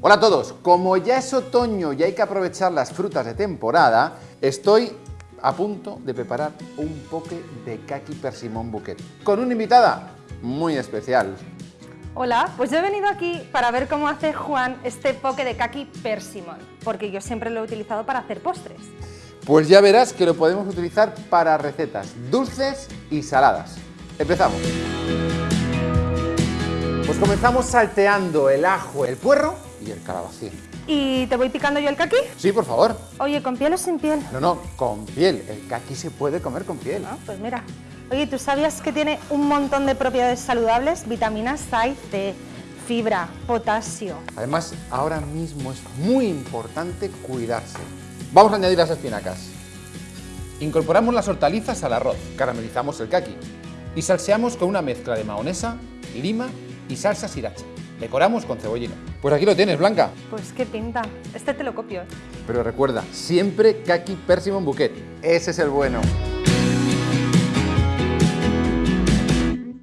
Hola a todos, como ya es otoño y hay que aprovechar las frutas de temporada, estoy a punto de preparar un poke de kaki persimón bouquet con una invitada muy especial. Hola, pues yo he venido aquí para ver cómo hace Juan este poke de kaki persimón, porque yo siempre lo he utilizado para hacer postres. Pues ya verás que lo podemos utilizar para recetas dulces y saladas. Empezamos. Pues comenzamos salteando el ajo, el puerro y el calabacín. ¿Y te voy picando yo el kaki? Sí, por favor. Oye, ¿con piel o sin piel? No, no, con piel. El kaki se puede comer con piel. Ah, pues mira. Oye, ¿tú sabías que tiene un montón de propiedades saludables? Vitaminas A y C, fibra, potasio. Además, ahora mismo es muy importante cuidarse. Vamos a añadir las espinacas. Incorporamos las hortalizas al arroz, caramelizamos el kaki y salseamos con una mezcla de mahonesa, lima y salsa sriracha. Decoramos con cebollino. Pues aquí lo tienes, Blanca. Pues qué pinta. Este te lo copio. Pero recuerda, siempre kaki persimon bouquet. Ese es el bueno.